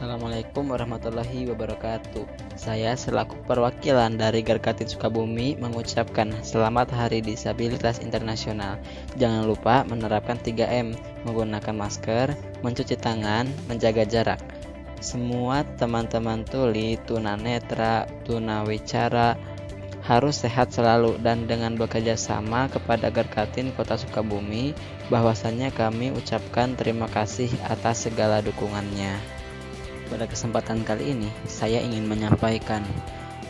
Assalamualaikum warahmatullahi wabarakatuh. Saya selaku perwakilan dari Garkatin Sukabumi mengucapkan selamat Hari Disabilitas Internasional. Jangan lupa menerapkan 3M, menggunakan masker, mencuci tangan, menjaga jarak. Semua teman-teman tuli, tunanetra, tunawicara harus sehat selalu dan dengan bekerja sama kepada Garkatin Kota Sukabumi bahwasannya kami ucapkan terima kasih atas segala dukungannya. Pada kesempatan kali ini, saya ingin menyampaikan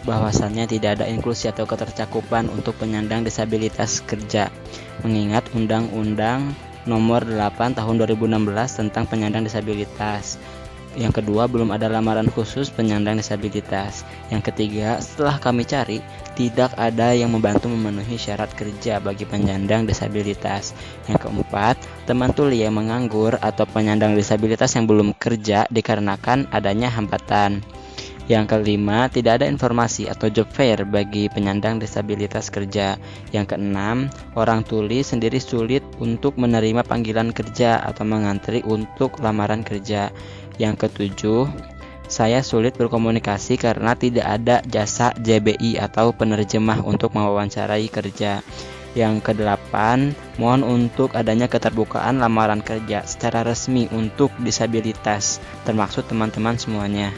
bahwasannya tidak ada inklusi atau ketercakupan untuk penyandang disabilitas kerja. Mengingat Undang-Undang Nomor 8 Tahun 2016 tentang penyandang disabilitas yang kedua, belum ada lamaran khusus penyandang disabilitas. Yang ketiga, setelah kami cari, tidak ada yang membantu memenuhi syarat kerja bagi penyandang disabilitas. Yang keempat, teman tuli yang menganggur atau penyandang disabilitas yang belum kerja dikarenakan adanya hambatan. Yang kelima, tidak ada informasi atau job fair bagi penyandang disabilitas kerja. Yang keenam, orang tuli sendiri sulit untuk menerima panggilan kerja atau mengantri untuk lamaran kerja. Yang ketujuh, saya sulit berkomunikasi karena tidak ada jasa JBI atau penerjemah untuk mewawancarai kerja. Yang kedelapan, mohon untuk adanya keterbukaan lamaran kerja secara resmi untuk disabilitas, termasuk teman-teman semuanya.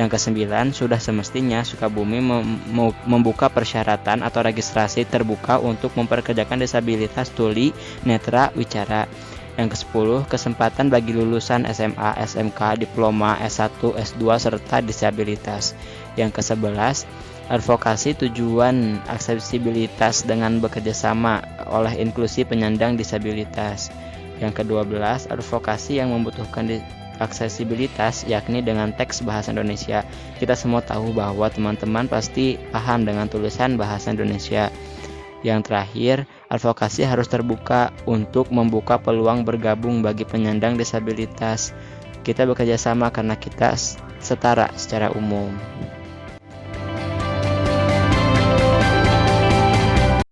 Yang kesembilan, sudah semestinya Sukabumi mem membuka persyaratan atau registrasi terbuka untuk memperkerjakan disabilitas tuli, netra, wicara. Yang ke-10, kesempatan bagi lulusan SMA, SMK, diploma, S1, S2, serta disabilitas. Yang ke-11, advokasi tujuan aksesibilitas dengan bekerjasama oleh inklusi penyandang disabilitas. Yang ke-12, advokasi yang membutuhkan aksesibilitas yakni dengan teks bahasa Indonesia. Kita semua tahu bahwa teman-teman pasti paham dengan tulisan bahasa Indonesia. Yang terakhir, advokasi harus terbuka untuk membuka peluang bergabung bagi penyandang disabilitas. Kita bekerja sama karena kita setara secara umum.